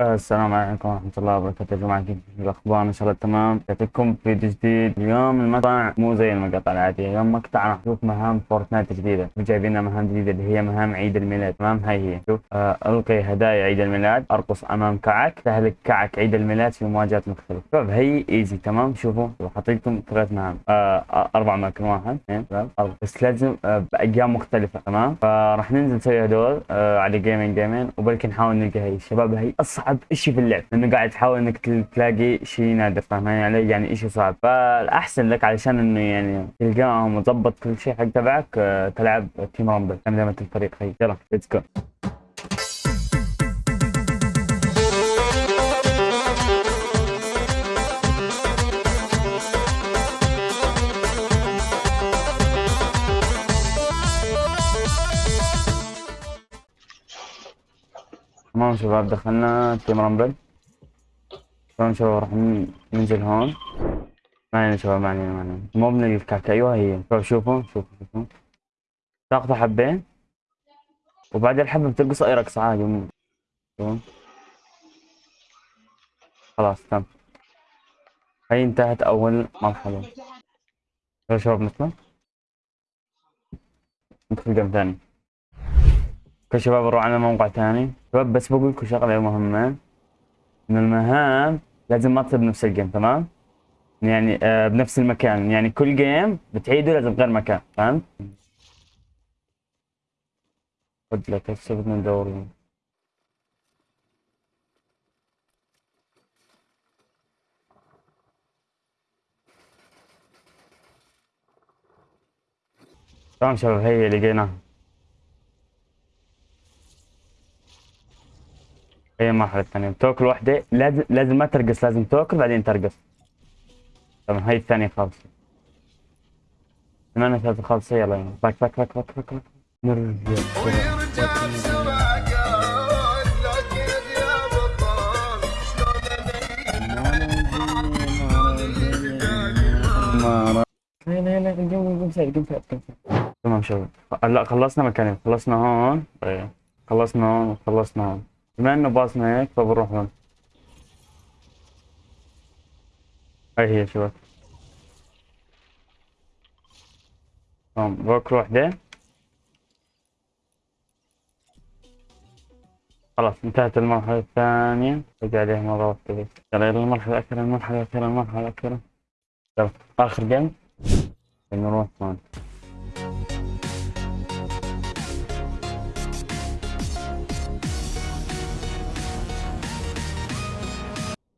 السلام عليكم ورحمة الله وبركاته يا جماعة. كيف الأخبار؟ إن شاء الله تمام. جاتكم فيديو جديد. اليوم المقطع مو زي المقاطع العادية. اليوم مقطع راح نشوف مهام فورتنايت جديدة. جايبين لنا مهام جديدة اللي هي مهام عيد الميلاد. تمام؟ هاي هي. شوف آه ألقي هدايا عيد الميلاد. أرقص أمام كعك. تهلك كعك عيد الميلاد في مواجهات مختلفة. شوف هي easy تمام؟ شوفوا حطيتكم ثلاث مهام. آه أربع مكان واحد. اثنين ثلاث بس لازم آه بأيام مختلفة. تمام؟ فراح ننزل نسوي هدول آه على جيمين جيمين وبلكي نحاول نلقى هي الشباب. هي أصعب شيء في اللعب. لأنه قاعد تحاول إنك تلاقي شيء نادر فاهمين علي يعني شيء صعب. فالأحسن لك علشان إنه يعني تلقاهم وتظبط كل شيء حق تبعك آه، تلعب Team Rumble دائما الفريق هي يلا let's go تمام شباب دخلنا تيم رامبل. تمام شباب؟ راح ننزل هون. ما علينا شباب ما علينا ما علينا. مو من الكعكة أيوه هي. شباب شوفوا شوفوا شوفوا. ساقطة حبين. وبعد الحبة بترقص اي رقصة عادي خلاص تم. هي انتهت أول مرحلة. شباب نطلع. ندخل game ثاني. okay شباب نروح على موقع ثاني. شباب بس بقول لكم شغلة مهمة. ان المهام لازم ما تصير بنفس ال game تمام؟ يعني آه بنفس المكان. يعني كل game بتعيده لازم غير مكان فهمت؟ خد لك هسه بدنا ندور تمام شباب هي لقيناها هي المرحلة الثانية تاكل واحدة لازم لازم ما ترقص لازم تاكل بعدين ترقص. تمام هاي الثانية خالصة. ثمانية ثلاثة خالصة. يلا back back back back back back. نرجع تمام شباب. لا خلصنا مكانين. خلصنا هون. طيب. خلصنا هون وخلصنا هون. بما إنه باصنا هيك فبنروح هون. هاي هي شباب. تمام بوك وحدة خلاص انتهت المرحلة الثانية. رجع عليها مرة واحدة يلا يلا المرحلة الأخيرة المرحلة الأخيرة المرحلة الأخيرة. يلا آخر جيم. نروح هون.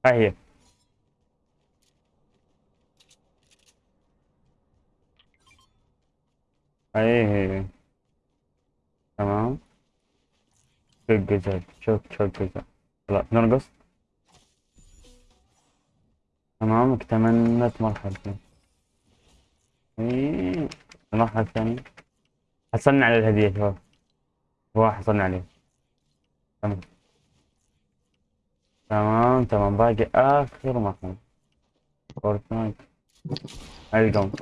هاي هي هي تمام çok güzel çok çok لا نرقص تمام اكتملت مرحلة المرحلة الثانية حصلنا على الهدية شباب. هو حصلنا عليه. تمام. تمام. تمام باقي آخر مرحلة فورتنايت القوم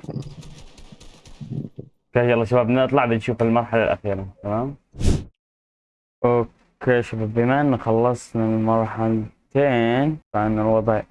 okay يلا شباب نطلع بنشوف المرحلة الأخيرة تمام okay شباب بما ان خلصنا المرحلتين فان الوضع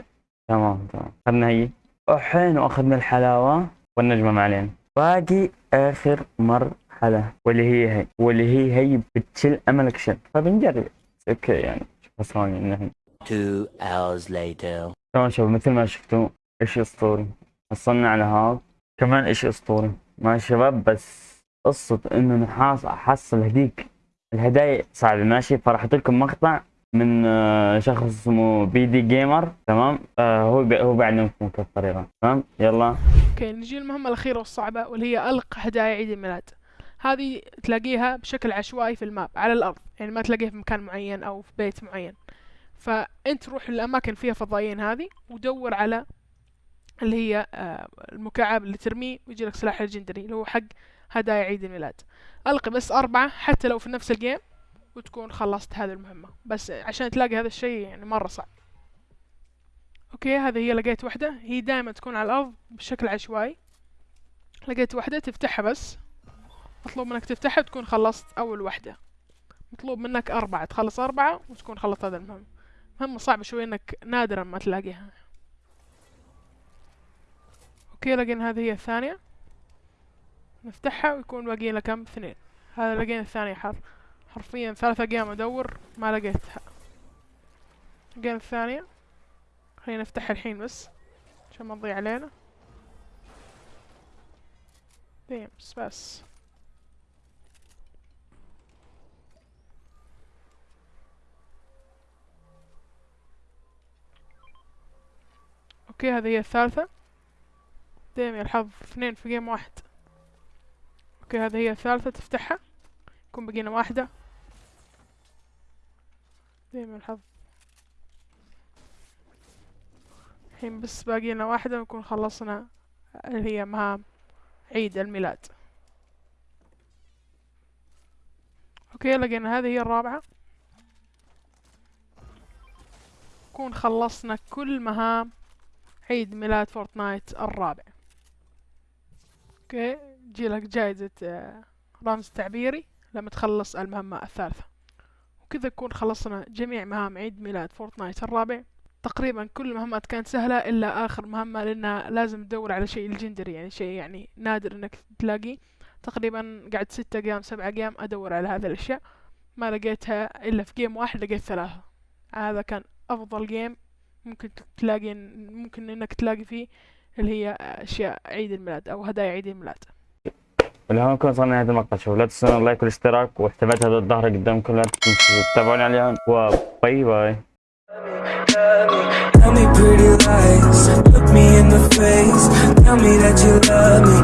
تمام تمام اخذنا هي الحين واخذنا الحلاوة والنجمة ما علينا باقي اخر مرحلة واللي هي هي واللي هي هي بتشل املك شل فبنجرب أوكي يعني شوف ثواني Two hours later. تمام شباب مثل ما شفتوا إشي أسطوري. حصلنا على هذا. كمان إشي أسطوري. ما شباب بس قصة إنه نحاس احصل هديك الهدايا صعبة. ماشي؟ فراح لكم مقطع من آه، شخص اسمه بي دي جيمر. تمام؟ آه هو هو بيعلمكم كيف الطريقة تمام؟ يلا. okay نجي المهمة الأخيرة والصعبة واللي هي ألق هدايا عيد الميلاد. هذه تلاقيها بشكل عشوائي في ال map على الأرض. يعني ما تلاقيها في مكان معين أو في بيت معين. فأنت روح للأماكن فيها فضائيين هذه ودور على اللي هي آه، المكعب اللي ترميه ويجي لك سلاح legendary اللي هو حق هدايا عيد الميلاد. ألقي بس أربعة حتى لو في نفس ال game وتكون خلصت هذه المهمة. بس عشان تلاقي هذا الشيء يعني مرة صعب. okay هذه هي لقيت واحدة هي دائما تكون على الأرض بشكل عشوائي. لقيت واحدة تفتحها بس. مطلوب منك تفتحها تكون خلصت أول واحدة مطلوب منك أربعة. تخلص أربعة وتكون خلصت هذا المهمة. مهمة صعبة شوي إنك نادرا ما تلاقيها. أوكي لقينا هذه هي الثانية. نفتحها ويكون باقي لنا كم؟ اثنين. هذا لقينا الثانية حر حرفيا ثلاثة أيام أدور ما لقيتها. لقينا الثانية. خلينا نفتحها الحين بس عشان ما تضيع علينا. ديمس بس. okay هذه هي الثالثة. دايم يا الحظ اثنين في game واحد. okay هذه هي الثالثة تفتحها. يكون بقينا واحدة. دايم يا الحظ. الحين بس باقينا واحدة ونكون خلصنا اللي هي مهام عيد الميلاد. okay لقينا هذه هي الرابعة. نكون خلصنا كل مهام. عيد ميلاد فورتنايت الرابع. okay جيلك جايزة آه، رمز تعبيري لما تخلص المهمة الثالثة. وكذا نكون خلصنا جميع مهام عيد ميلاد فورتنايت الرابع. تقريبا كل المهمات كانت سهلة إلا آخر مهمة لأنها لازم تدور على شيء legendary يعني شيء يعني نادر إنك تلاقيه تقريبا قعدت ستة أيام سبعة أيام أدور على هذه الأشياء. ما لقيتها إلا في game واحد لقيت ثلاثة. هذا كان أفضل game ممكن تلاقي ممكن إنك تلاقي فيه اللي هي أشياء عيد الميلاد أو هدايا عيد الميلاد. ولهون نكون وصلنا لنهاية المقطع. شوفوا لا تنسون ال like والاشتراك وحساباتي هذا الظهر قدامكم لا تنسوا تتابعوني عليهم و bye bye. Tell me pretty lies, look me in the face. Tell me that you love me,